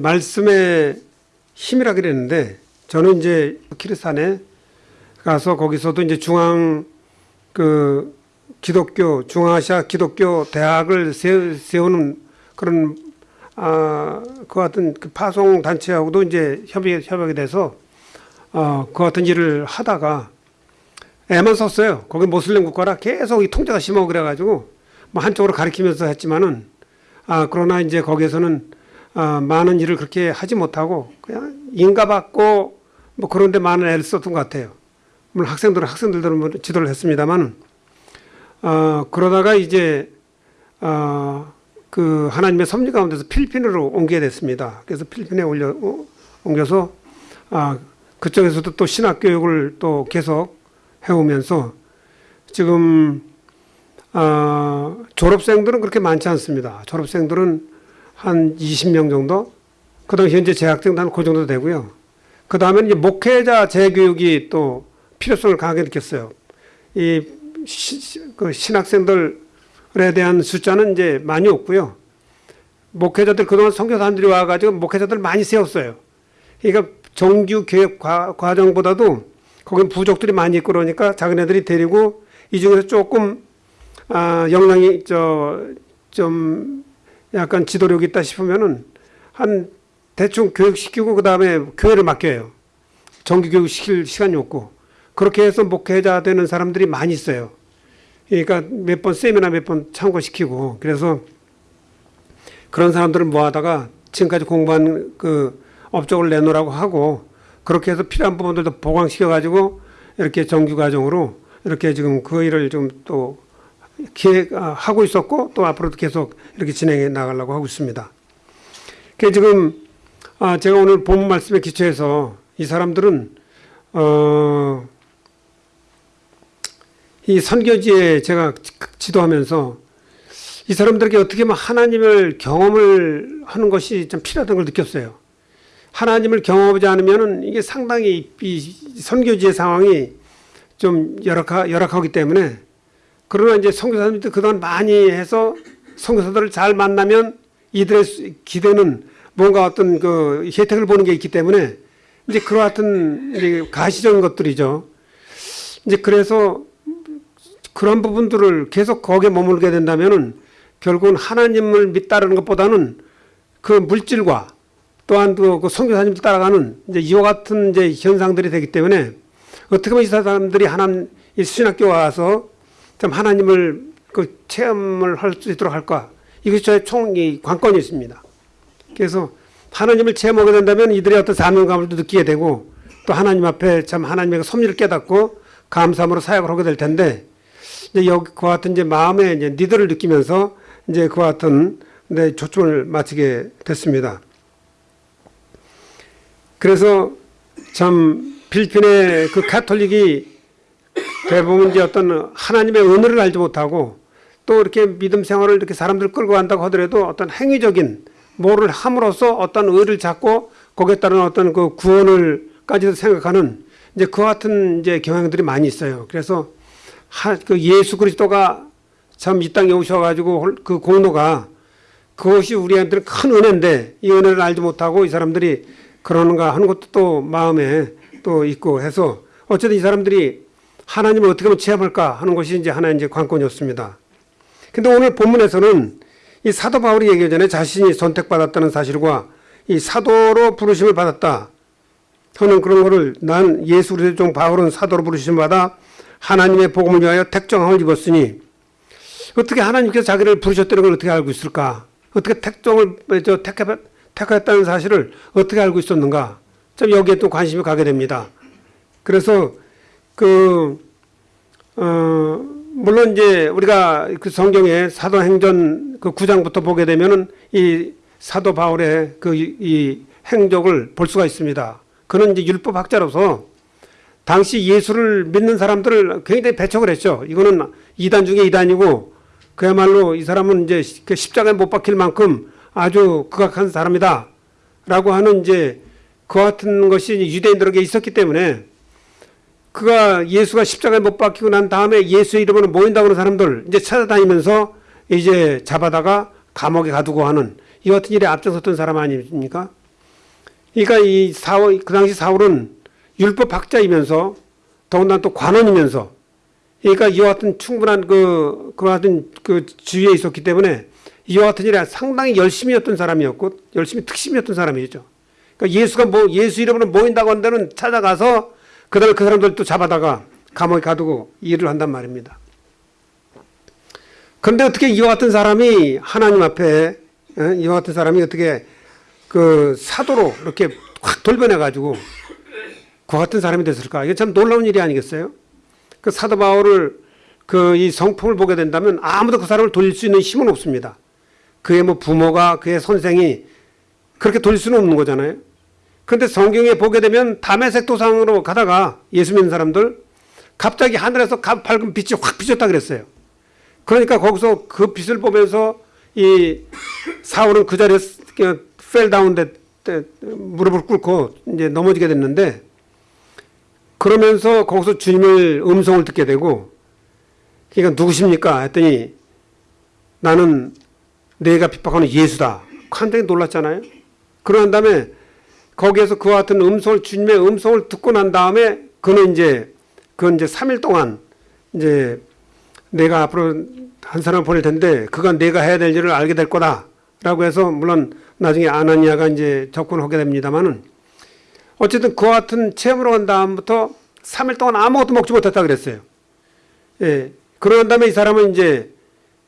말씀의 힘이라 그랬는데 저는 이제 키르스탄에 가서 거기서도 이제 중앙 그 기독교 중앙아시아 기독교 대학을 세, 세우 는 그런 아, 그 같은 그 파송 단체하고도 이제 협의 협약이 돼서 어, 그 같은 일을 하다가 애만 썼어요. 거기 모슬림 국가라 계속 이 통제가 심하고 그래가지고 뭐 한쪽으로 가리키면서 했지만은 아 그러나 이제 거기에서는 아, 많은 일을 그렇게 하지 못하고 그냥 인가받고 뭐 그런데 많은 애를 썼던 것 같아요. 물론 학생들은 학생들대로 뭐 지도를 했습니다만 어, 그러다가 이제 어, 그 하나님의 섭리 가운데서 필리핀으로 옮기게 됐습니다. 그래서 필리핀에 올려 어, 옮겨서 아, 그쪽에서도 또 신학 교육을 또 계속 해오면서 지금 어, 졸업생들은 그렇게 많지 않습니다. 졸업생들은 한 20명 정도. 그 다음에 현재 재학생도 한 그 정도 되고요. 그 다음에 이제 목회자 재교육이 또 필요성을 강하게 느꼈어요. 이 시, 그 신학생들에 대한 숫자는 이제 많이 없고요. 목회자들 그동안 선교사들이 와가지고 목회자들 많이 세웠어요. 그러니까 정규 교육 과, 과정보다도 거긴 부족들이 많이 있고 그러니까 자기네들이 데리고 이 중에서 조금 아, 역량이 저 좀 약간 지도력 있다 싶으면은 한 대충 교육시키고 그 다음에 교회를 맡겨요. 정규 교육 시킬 시간이 없고 그렇게 해서 목회자 되는 사람들이 많이 있어요. 그러니까 몇 번 세미나 몇 번 참고시키고 그래서 그런 사람들을 모아다가 지금까지 공부한 그 업적을 내놓으라고 하고 그렇게 해서 필요한 부분들도 보강시켜 가지고 이렇게 정규 과정으로 이렇게 지금 그 일을 좀또 기획하고 있었고 또 앞으로도 계속 이렇게 진행해 나가려고 하고 있습니다. 그 지금 아 제가 오늘 본 말씀에 기초해서 이 사람들은 어 이 선교지에 제가 지도하면서 이 사람들에게 어떻게 보면 하나님을 경험을 하는 것이 좀 필요하다는 걸 느꼈어요. 하나님을 경험하지 않으면 이게 상당히 이 선교지의 상황이 좀 열악하, 열악하기 때문에 그러나 이제 선교사님들 그동안 많이 해서 선교사들을 잘 만나면 이들의 기대는 뭔가 어떤 그 혜택을 보는 게 있기 때문에 이제 같은 이제 가시적인 것들이죠. 이제 그래서 그런 부분들을 계속 거기에 머물게 된다면은 결국은 하나님을 믿다라는 것보다는 그 물질과 또한 그 선교사님들 따라가는 이제 이와 같은 이제 현상들이 되기 때문에 어떻게 보면 이 사람들이 하나님 이 신학교 와서 좀 하나님을 그 체험을 할 수 있도록 할까 이것이 저의 총이 관건이 있습니다. 그래서 하나님을 체험하게 된다면 이들의 어떤 사명감을 느끼게 되고 또 하나님 앞에 참 하나님의 섭리를 깨닫고 감사함으로 사역을 하게 될 텐데 이제 여기 그와 같은 이제 마음의 이제 니들을 느끼면서 이제 그와 같은 내 초점을 맞추게 됐습니다. 그래서 참 필리핀의 그 가톨릭이 대부분 이제 어떤 하나님의 은혜를 알지 못하고 또 이렇게 믿음 생활을 이렇게 사람들 끌고 간다고 하더라도 어떤 행위적인 뭐를 함으로써 어떤 의를 잡고 거기에 따른 어떤 그 구원을까지도 생각하는 이제 그 같은 이제 경향들이 많이 있어요. 그래서 하, 그 예수 그리스도가 참 이 땅에 오셔가지고 그 공로가 그것이 우리한테는 큰 은혜인데 이 은혜를 알지 못하고 이 사람들이 그러는가 하는 것도 또 마음에 또 있고 해서 어쨌든 이 사람들이 하나님을 어떻게 하면 체험할까 하는 것이 이제 하나의 이제 관건이었습니다. 근데 오늘 본문에서는 이 사도 바울이 얘기하기 전에 자신이 선택받았다는 사실과 이 사도로 부르심을 받았다 하는 그런 거를 난 예수 그리스도의 종 바울은 사도로 부르심을 받아 하나님의 복음을 위하여 택정함을 입었으니 어떻게 하나님께서 자기를 부르셨다는 걸 어떻게 알고 있을까? 어떻게 택정을 저 택해 택했다는 사실을 어떻게 알고 있었는가? 좀 여기에 또 관심이 가게 됩니다. 그래서 그, 어, 물론 이제 우리가 그 성경에 사도행전 그 9장부터 보게 되면은 이 사도 바울의 그 이 행적을 볼 수가 있습니다. 그는 이제 율법학자로서 당시 예수를 믿는 사람들을 굉장히 배척을 했죠. 이거는 이단 중에 이단이고 그야말로 이 사람은 이제 그 십자가에 못 박힐 만큼 아주 극악한 사람이다. 라고 하는 이제 그 같은 것이 유대인들에게 있었기 때문에 그가 예수가 십자가에 못 박히고 난 다음에 예수의 이름으로 모인다고 하는 사람들 이제 찾아다니면서 이제 잡아다가 감옥에 가두고 하는 이 같은 일에 앞장섰던 사람 아닙니까? 그러니까 이 사울 그 당시 사울은 율법 학자이면서 더군다나 또 관원이면서 그러니까 이와 같은 충분한 그 그와 같은 그 지위에 있었기 때문에 이와 같은 일에 상당히 열심이었던 사람이었고 열심히 특심이었던 사람이죠. 그러니까 예수가 뭐 예수 이름으로 모인다고 한 데는 찾아가서 그 다음에 그 사람들 또 잡아다가 감옥에 가두고 일을 한단 말입니다. 그런데 어떻게 이와 같은 사람이 하나님 앞에 어? 이와 같은 사람이 어떻게 그 사도로 이렇게 확 돌변해 가지고 그 같은 사람이 됐을까? 이게 참 놀라운 일이 아니겠어요? 그 사도 바울을 그 이 성품을 보게 된다면 아무도 그 사람을 돌릴 수 있는 힘은 없습니다. 그의 뭐 부모가 그의 선생이 그렇게 돌릴 수는 없는 거잖아요. 그런데 성경에 보게 되면 담에색 도상으로 가다가 예수 믿는 사람들 갑자기 하늘에서 가- 밝은 빛이 확 비쳤다 그랬어요. 그러니까 거기서 그 빛을 보면서 이 사울은 그 자리에 펠다운 데때 무릎을 꿇고 이제 넘어지게 됐는데 그러면서 거기서 주님을 음성을 듣게 되고 그러니까 누구십니까 했더니 나는 내가 핍박하는 예수다. 굉장히 놀랐잖아요. 그런 다음에 거기에서 그와 같은 음성을 주님의 음성을 듣고 난 다음에 그는 이제 그 이제 3일 동안 이제 내가 앞으로 한 사람 보낼 텐데 그가 내가 해야 될 일을 알게 될 거다 라고 해서 물론 나중에 아나니아가 이제 접근하게 됩니다만은 어쨌든 그와 같은 체험으로 간 다음부터 3일 동안 아무것도 먹지 못했다 그랬어요. 예. 그런 다음에 이 사람은 이제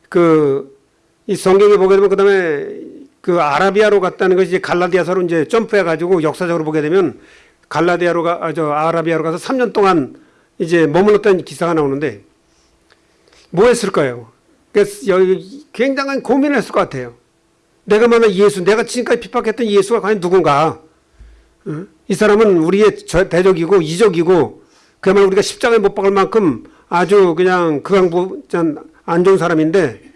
그 이 성경에 보게 되면 그 다음에 그 아라비아로 갔다는 것이 이제 갈라디아서로 이제 점프해 가지고 역사적으로 보게 되면 갈라디아로 가, 아, 저 아라비아로 가서 3년 동안 이제 머물렀다는 기사가 나오는데 뭐 했을까요? 그래서 여기 굉장한 고민을 했을 것 같아요. 내가 만난 예수, 내가 지금까지 핍박했던 예수가 과연 누군가? 어? 이 사람은 우리의 저- 대적이고 이적이고 그야말로 우리가 십자가에 못 박을 만큼 아주 그냥 극악부 안 좋은 사람인데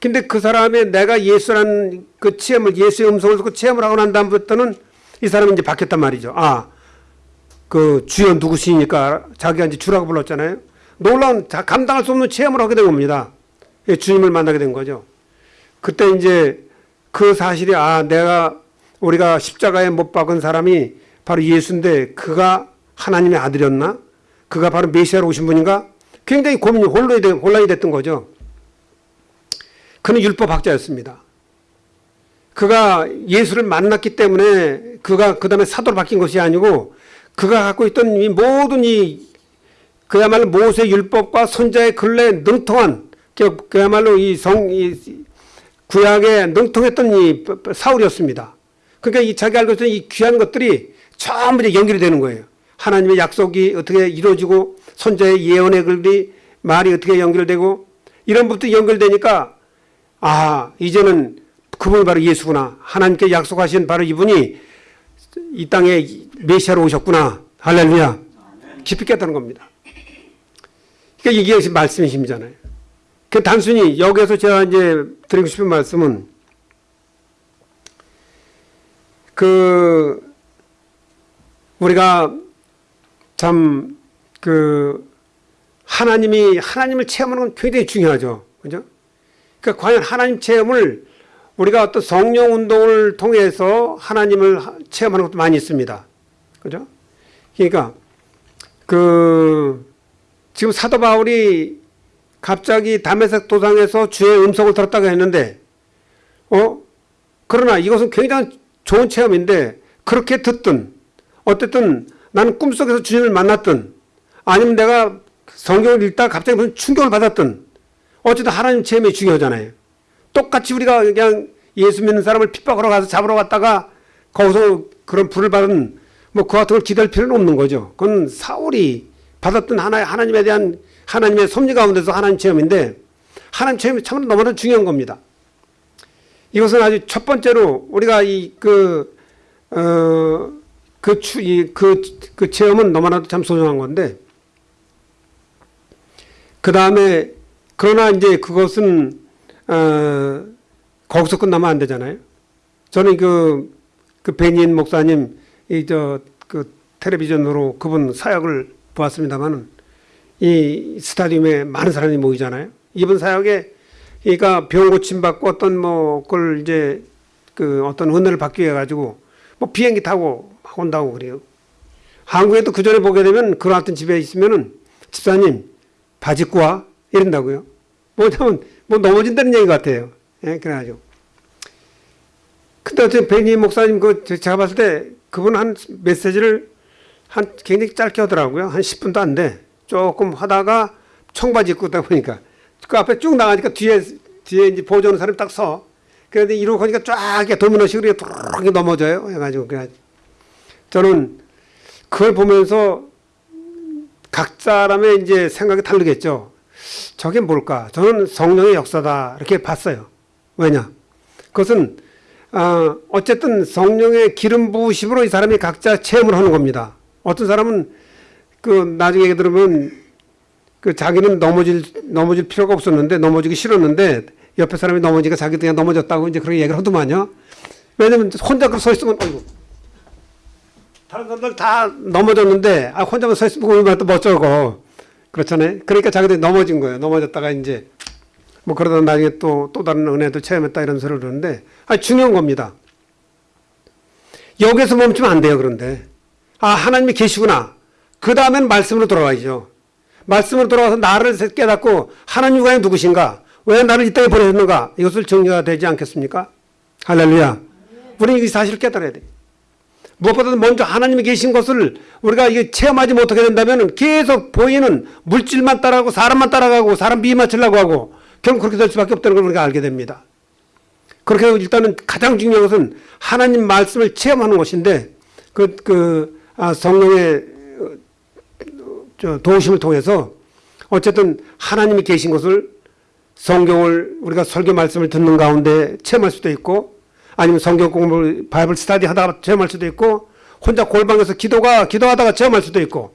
근데 그 사람의 내가 예수라는 그 체험을 예수의 음성을 듣고 체험을 하고 난 다음부터는 이 사람이 이제 바뀌었단 말이죠. 아, 그 주여 누구시니까 자기가 이제 주라고 불렀잖아요. 놀라운 자- 감당할 수 없는 체험을 하게 된 겁니다. 예, 주님을 만나게 된 거죠. 그때 이제 그 사실이 아 내가 우리가 십자가에 못 박은 사람이 바로 예수인데 그가 하나님의 아들이었나? 그가 바로 메시아로 오신 분인가? 굉장히 고민이 혼란이 됐던 거죠. 그는 율법학자였습니다. 그가 예수를 만났기 때문에 그가 그 다음에 사도로 바뀐 것이 아니고 그가 갖고 있던 이 모든 이 그야말로 모세 율법과 선자의 근래에 능통한 그- 그야말로 이 성, 이 구약에 능통했던 이 사울이었습니다. 그러니까 이 자기 알고 있던 이 귀한 것들이 전부 이제 연결이 되는 거예요. 하나님의 약속이 어떻게 이루어지고 선자의 예언의 글이 말이 어떻게 연결되고 이런 부분도 연결되니까 아 이제는 그분이 바로 예수구나. 하나님께 약속하신 바로 이분이 이 땅에 메시아로 오셨구나. 할렐루야. 깊이 깨닫는 겁니다. 그러니까 이게 말씀의 힘이잖아요. 그 단순히 여기에서 제가 이제 드리고 싶은 말씀은 그 우리가 참 그 하나님이 하나님을 체험하는 건 굉장히 중요하죠. 그죠? 그러니까 과연 하나님 체험을 우리가 어떤 성령 운동을 통해서 하나님을 하- 체험하는 것도 많이 있습니다. 그죠? 그러니까 그 지금 사도 바울이 갑자기 담에색 도상에서 주의 음성을 들었다고 했는데 어 그러나 이것은 굉장히 좋은 체험인데 그렇게 듣든 어쨌든 나는 꿈속에서 주님을 만났든 아니면 내가 성경을 읽다가 갑자기 무슨 충격을 받았든 어쨌든 하나님 체험이 중요하잖아요. 똑같이 우리가 그냥 예수 믿는 사람을 핍박하러 가서 잡으러 갔다가 거기서 그런 불을 받은 뭐 그 같은 걸 기다릴 필요는 없는 거죠. 그건 사울이 받았던 하나 하나님에 대한 하나님의 섭리 가운데서 하나님 체험인데 하나님 체험이 참으로 너무나 중요한 겁니다. 이것은 아주 첫 번째로 우리가 이 그 어, 그 추 이 그 그 체험은 너무나도 참 소중한 건데 그 다음에 그러나 이제 그것은 어, 거기서 끝나면 안 되잖아요. 저는 그, 그 베니인 목사님 이 저 그 텔레비전으로 그분 사역을 보았습니다만은 이 스타디움에 많은 사람이 모이잖아요. 이번 사역에 그러니까 병 고침 받고 어떤 뭐 그걸 이제 그 어떤 은혜를 받기 위해 가지고 뭐 비행기 타고 막 온다고 그래요. 한국에도 그 전에 보게 되면 그런 어떤 집에 있으면은 집사님 바지 입고 와 이런다고요. 뭐냐면 뭐 넘어진다는 얘기 같아요. 예, 그래가지고. 근데 어쨌든 베니 목사님 그 제가 봤을 때 그분 한 메시지를 한 굉장히 짧게 하더라고요. 한 10분도 안 돼. 조금 하다가 청바지 입고 있다 보니까 그 앞에 쭉 나가니까 뒤에 뒤에 이제 보조하는 사람이 딱 서. 그런데 이러고 가니까 쫙 도미노식으로 뚜룩 넘어져요. 해가지고 그래 저는 그걸 보면서 각 사람의 이제 생각이 다르겠죠. 저게 뭘까? 저는 성령의 역사다 이렇게 봤어요. 왜냐? 그것은 어, 어쨌든 성령의 기름 부으심으로 이 사람이 각자 체험을 하는 겁니다. 어떤 사람은 그 나중에 들으면 그 자기는 넘어질 넘어질 필요가 없었는데 넘어지기 싫었는데 옆에 사람이 넘어지니까 자기도 그냥 넘어졌다고 이제 그렇게 얘기를 하더만요. 왜냐면 혼자 그서 있으면 어이구 다른 사람들 다 넘어졌는데 아 혼자만 서 있으면 얼마나 또 멋져고 그렇잖아요. 그러니까 자기들이 넘어진 거예요. 넘어졌다가 이제 뭐 그러다 나중에 또 또 다른 은혜도 체험했다 이런 소리를 그러는데 아 중요한 겁니다. 여기서 멈추면 안 돼요. 그런데 아 하나님이 계시구나. 그 다음엔 말씀으로 돌아가야죠. 말씀으로 돌아가서 나를 깨닫고 하나님 과연 누구신가? 왜 나를 이 땅에 보내셨는가? 이것을 정리가 되지 않겠습니까? 할렐루야. 우리는 이 사실을 깨달아야 돼. 무엇보다도 먼저 하나님이 계신 것을 우리가 이게 체험하지 못하게 된다면 계속 보이는 물질만 따라가고 사람만 따라가고 사람 비위 맞추려고 하고 결국 그렇게 될 수밖에 없다는 걸 우리가 알게 됩니다. 그렇게 일단은 가장 중요한 것은 하나님 말씀을 체험하는 것인데 그, 그, 아, 성령의 도우심을 통해서 어쨌든 하나님이 계신 것을 성경을 우리가 설교 말씀을 듣는 가운데 체험할 수도 있고 아니면 성경 공부 Bible study 하다가 체험할 수도 있고 혼자 골방에서 기도가 기도하다가 체험할 수도 있고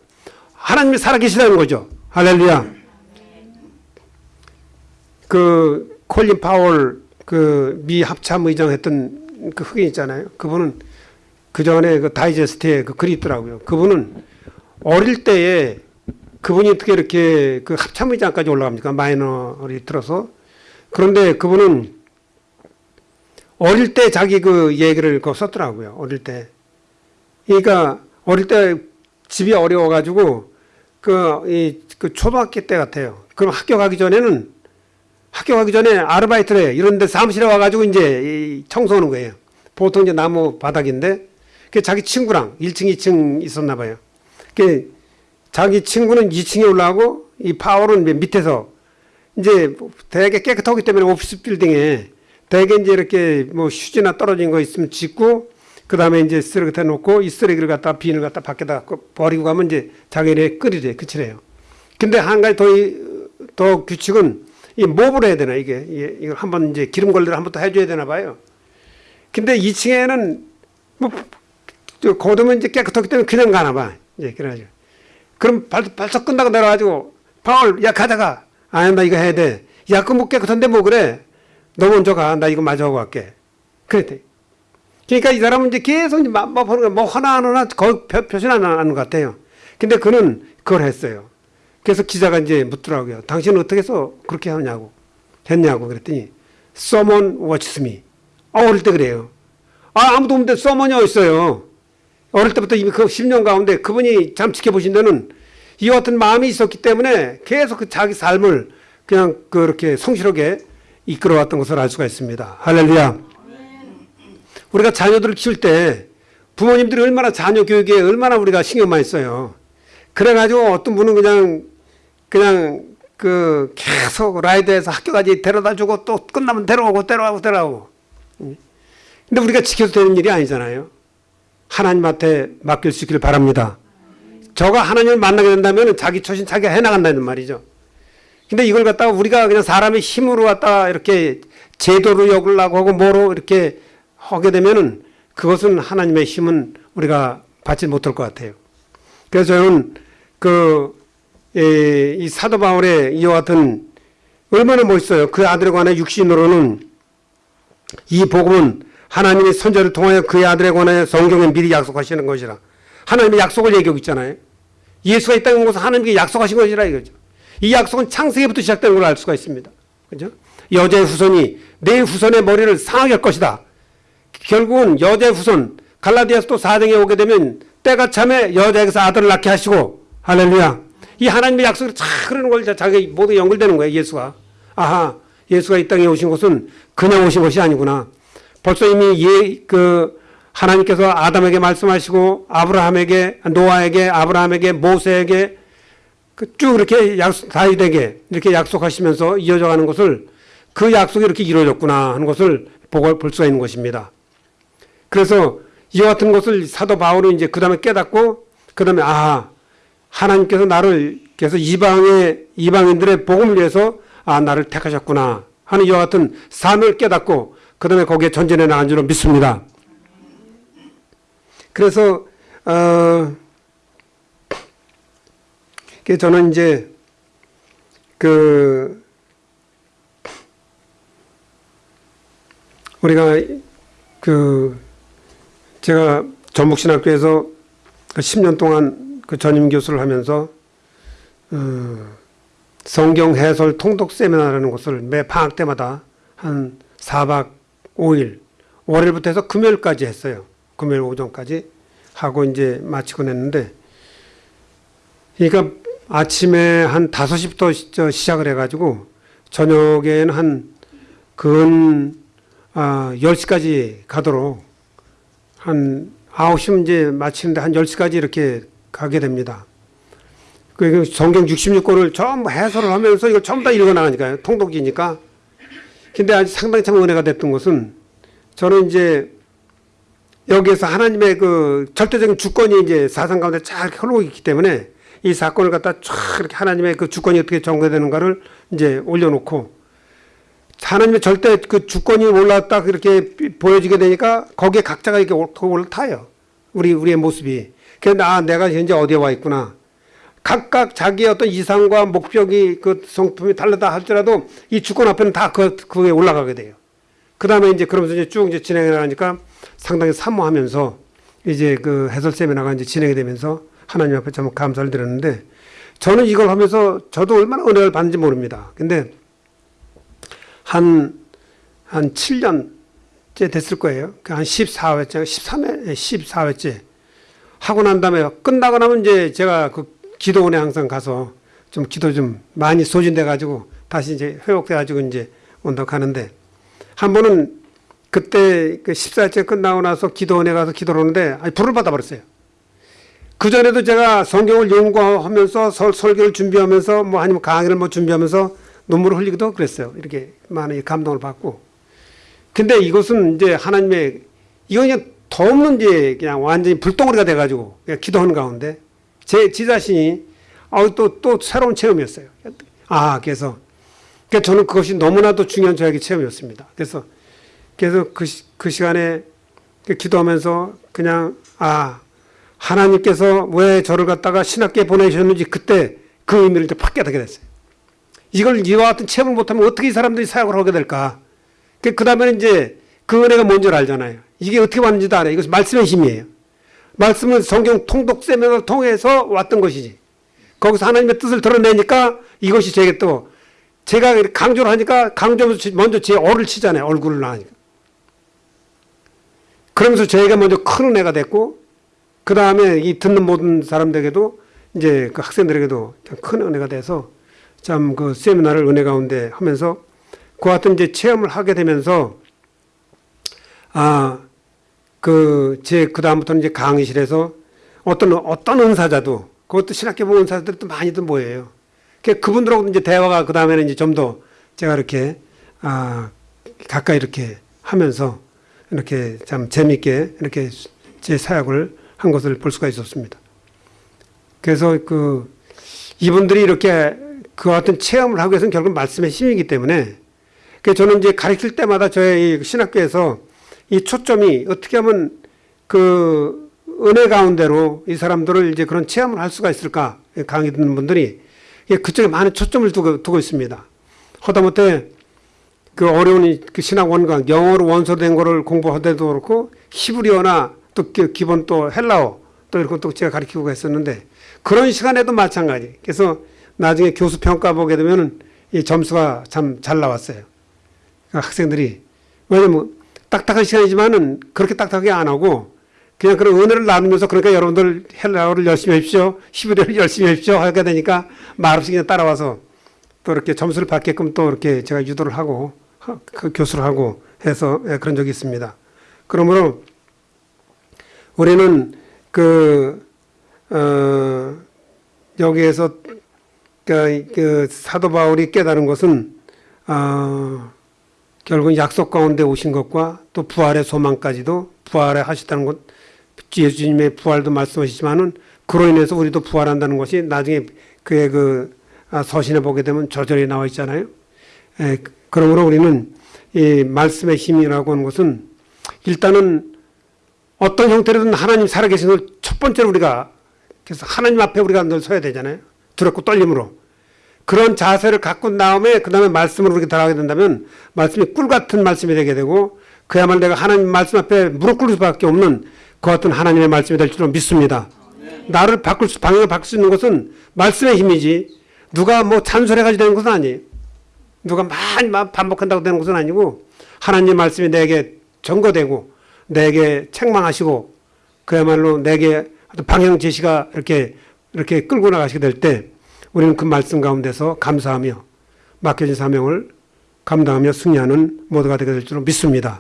하나님이 살아계시다는 거죠. 할렐루야. 그 콜린 파월 그 미 합참 의장 했던 그 흑인 있잖아요. 그분은 그 전에 그 다이제스트에 그 글이 있더라고요. 그분은 어릴 때에 그분이 어떻게 이렇게 그 합참 의장까지 올라갑니까? 마이너리 들어서. 그런데 그분은 어릴 때 자기 그 얘기를 그 썼더라고요. 어릴 때. 그러니까 어릴 때 집이 어려워가지고 그, 이, 그 초등학교 때 같아요. 그럼 학교 가기 전에는 학교 가기 전에 아르바이트를 해. 이런 데 사무실에 와가지고 이제 이 청소하는 거예요. 보통 이제 나무 바닥인데 그 자기 친구랑 1층, 2층 있었나 봐요. 그 자기 친구는 2층에 올라가고 이 파월은 밑에서 이제 되게 깨끗하기 때문에 오피스 빌딩에 되게 이제 이렇게 뭐 휴지나 떨어진 거 있으면 짓고 그 다음에 이제 쓰레기 다 놓고 이 쓰레기를 갖다 비닐 갖다 밖에다 버리고 가면 이제 자기네 끓이래 그치래요. 근데 한 가지 더, 더 규칙은 이 몹을 해야 되나 이게 이걸 한번 이제 기름 걸레를 한번 더 해줘야 되나 봐요. 근데 2층에는 뭐 거두면 이제 깨끗하기 때문에 그냥 가나 봐. 이제 그래가지고 그럼 발, 발석 끝나고 내려가지고 파울 야 가다가 아니 나 이거 해야 돼. 야 그 뭐 깨끗한데 뭐 그래. 너 먼저 가. 나 이거 마저 하고 갈게. 그랬대. 그러니까 이 사람은 이제 계속 이제 뭐, 뭐 보는 거, 뭐 하나 하나 거의 표시는 안 하는 것 같아요. 근데 그는 그걸 했어요. 그래서 기자가 이제 묻더라고요. 당신은 어떻게 해서 그렇게 하느냐고. 했냐고. 그랬더니, someone watches me. 아, 어릴 때 그래요. 아, 아무도 없는데 someone이 어딨어요. 어릴 때부터 이미 그 10년 가운데 그분이 참 지켜보신 데는 이 같은 마음이 있었기 때문에 계속 그 자기 삶을 그냥 그렇게 성실하게 이끌어왔던 것을 알 수가 있습니다. 할렐루야. 우리가 자녀들을 키울 때 부모님들이 얼마나 자녀 교육에 얼마나 우리가 신경 많이 써요. 그래가지고 어떤 분은 그냥 그냥 그 계속 라이드해서 학교까지 데려다 주고 또 끝나면 데려오고 데려오고 데려오고. 근데 우리가 지켜도 되는 일이 아니잖아요. 하나님한테 맡길 수 있기를 바랍니다. 저가 하나님을 만나게 된다면 자기 처신 자기가 해나간다는 말이죠. 근데 이걸 갖다가 우리가 그냥 사람의 힘으로 갖다가 이렇게 제도로 여기려고 하고 뭐로 이렇게 하게 되면은 그것은 하나님의 힘은 우리가 받지 못할 것 같아요. 그래서 저는 그, 이, 이 사도 바울의 이와 같은 얼마나 멋있어요. 그 아들에 관해 육신으로는 이 복음은 하나님의 선자를 통하여 그의 아들에 관하여 성경에 미리 약속하시는 것이라. 하나님의 약속을 얘기하고 있잖아요. 예수가 온 것은 하나님께 약속하신 것이라 이거죠. 이 약속은 창세기부터 시작되는 걸 알 수가 있습니다. 그죠? 여자의 후손이 내 후손의 머리를 상하게 할 것이다. 결국은 여자의 후손, 갈라디아서 또 4장에 오게 되면 때가 참에 여자에게서 아들을 낳게 하시고 할렐루야. 이 하나님의 약속이 다 그러는 걸 자기 모두 연결되는 거예요. 예수가. 아하. 예수가 이 땅에 오신 것은 그냥 오신 것이 아니구나. 벌써 이미 예, 그 하나님께서 아담에게 말씀하시고 아브라함에게 노아에게 아브라함에게 모세에게 그 쭉 이렇게 약속 다윗에게 이렇게 약속하시면서 이어져 가는 것을 그 약속이 이렇게 이루어졌구나 하는 것을 볼 수가 있는 것입니다. 그래서 이와 같은 것을 사도 바울은 이제 그 다음에 깨닫고 그 다음에 아 하나님께서 나를 그래서 이방의 이방인들의 복음을 위해서 아 나를 택하셨구나 하는 이와 같은 삶을 깨닫고 그 다음에 거기에 전진해 나간 줄로 믿습니다. 그래서 어 그 저는 이제 그 우리가 그 제가 전북신학교에서 그 10년 동안 그 전임 교수를 하면서 어 성경 해설 통독 세미나라는 것을 매 방학 때마다 한 4박 5일 월요일부터 해서 금요일까지 했어요. 금요일 오전까지 하고 이제 마치고 냈는데 그러니까 아침에 한 5시부터 시작을 해가지고 저녁에는 한 근 아, 10시까지 가도록 한 9시면 이제 마치는데 한 10시까지 이렇게 가게 됩니다. 그 성경 66권을 전부 해설을 하면서 이걸 전부 다 읽어 나가니까요. 통독이니까. 근데 아주 상당히 참 은혜가 됐던 것은 저는 이제 여기에서 하나님의 그 절대적인 주권이 이제 사상 가운데 잘 있기 때문에 이 사건을 갖다 쫙 이렇게 하나님의 그 주권이 어떻게 전개되는가를 이제 올려놓고 하나님의 절대 그 주권이 올라왔다 이렇게 보여지게 되니까 거기에 각자가 이렇게 올라타요. 우리 우리의 모습이. 그런데 아 내가 현재 어디에 와 있구나. 각각 자기의 어떤 이상과 목적이 그 성품이 다르다 할지라도 이 주권 앞에는 다 그, 그에 올라가게 돼요. 그 다음에 이제 그러면서 이제 쭉 이제 진행해 나가니까 상당히 사모하면서 이제 그 해설 세미나가 이제 진행이 되면서 하나님 앞에 참 감사를 드렸는데 저는 이걸 하면서 저도 얼마나 은혜를 받는지 모릅니다. 근데 한, 한 7년째 됐을 거예요. 그한 14회째, 13회, 14회째. 하고 난 다음에 끝나고 나면 이제 제가 그 기도원에 항상 가서 좀 기도 좀 많이 소진돼 가지고 다시 이제 회복돼 가지고 이제 온다고 하는데 한 번은 그때 그 14회째 끝나고 나서 기도원에 가서 기도를 하는데 아니 불을 받아버렸어요. 그 전에도 제가 성경을 연구하면서 설, 설교를 준비하면서 뭐 아니면 강의를 뭐 준비하면서 눈물을 흘리기도 그랬어요. 이렇게 많은 감동을 받고. 근데 이것은 이제 하나님의 이건 그냥 더 없는 이제 그냥 완전히 불덩어리가 돼가지고 그냥 기도하는 가운데 제, 지 자신이 어, 또, 또 새로운 체험이었어요. 아, 그래서 그러니까 저는 그것이 너무나도 중요한 저에게 체험이었습니다. 그래서 그래서 그, 시, 그 시간에 기도하면서 그냥 아 하나님께서 왜 저를 갖다가 신학교에 보내셨는지 그때 그 의미를 이제 팍 깨닫게 됐어요. 이걸 이와 같은 체험을 못하면 어떻게 이 사람들이 사역을 하게 될까? 그 다음에는 이제 그 은혜가 뭔지 알잖아요. 이게 어떻게 왔는지도 알아요. 이것이 말씀의 힘이에요. 말씀은 성경 통독 세미나를 통해서 왔던 것이지. 거기서 하나님의 뜻을 드러내니까 이것이 제게 또 제가 강조를 하니까 강조하면서 먼저 제 얼을 치잖아요. 얼굴을 나니까. 그러면서 저희가 먼저 큰 은혜가 됐고 그 다음에 이 듣는 모든 사람들에게도 이제 그 학생들에게도 큰 은혜가 돼서 참 그 세미나를 은혜 가운데 하면서 그 같은 이제 체험을 하게 되면서 아 그 제 그 다음부터는 이제 강의실에서 어떤 어떤 은사자도 그것도 신학교 보 은사자들도 많이들 모여요. 그 그분들하고 이제 대화가 그 다음에는 이제 좀 더 제가 이렇게 아 가까이 이렇게 하면서 이렇게 참 재미있게 이렇게 제 사역을 한 것을 볼 수가 있었습니다. 그래서 그 이분들이 이렇게 그 같은 체험을 하기 위해서는 결국 말씀의 힘이기 때문에 그 저는 이제 가르칠 때마다 저희 신학교에서 이 초점이 어떻게 하면 그 은혜 가운데로 이 사람들을 이제 그런 체험을 할 수가 있을까 강의 듣는 분들이 그쪽에 많은 초점을 두고, 두고 있습니다. 하다못해 그 어려운 그 신학 원강 영어로 원서된 거를 공부하더라도 그렇고 히브리어나 또 기본 또 헬라어 또 이런 것도 제가 가르치고 했었는데 그런 시간에도 마찬가지. 그래서 나중에 교수 평가 보게 되면은 이 점수가 참 잘 나왔어요. 그러니까 학생들이 왜냐면 딱딱한 시간이지만은 그렇게 딱딱하게 안 하고 그냥 그런 은혜를 나누면서 그러니까 여러분들 헬라어를 열심히 하십시오. 히브리어를 열심히 하십시오. 하게 되니까 말없이 그냥 따라와서 또 이렇게 점수를 받게끔 또 이렇게 제가 유도를 하고 하- 그 교수를 하고 해서 예, 그런 적이 있습니다. 그러므로 우리는 그, 어, 여기에서 그, 그 사도 바울이 깨달은 것은 어, 결국 약속 가운데 오신 것과 또 부활의 소망까지도 부활에 하셨다는 것 예수님의 부활도 말씀하시지만은 그로 인해서 우리도 부활한다는 것이 나중에 그의 그 아, 서신에 보게 되면 저절히 나와 있잖아요. 에, 그러므로 우리는 이 말씀의 힘이라고 하는 것은 일단은 어떤 형태로든 하나님 살아계신 걸첫 번째로 우리가 그래서 하나님 앞에 우리가 늘 서야 되잖아요. 두렵고 떨림으로. 그런 자세를 갖고 다음에 그 다음에 말씀으로 이렇게 들어가게 된다면 말씀이 꿀 같은 말씀이 되게 되고 그야말로 내가 하나님 말씀 앞에 무릎 꿇을 수밖에 없는 그 같은 하나님의 말씀이 될 줄로 믿습니다. 나를 바꿀 수, 방향을 바꿀 수 있는 것은 말씀의 힘이지 누가 뭐 찬솔해가지고 되는 것은 아니에요. 누가 많이 막 반복한다고 되는 것은 아니고 하나님 말씀이 내게 전거되고 내게 책망하시고 그야말로 내게 방향 제시가 이렇게 이렇게 끌고 나가시게 될 때 우리는 그 말씀 가운데서 감사하며 맡겨진 사명을 감당하며 승리하는 모두가 되게 될 줄로 믿습니다.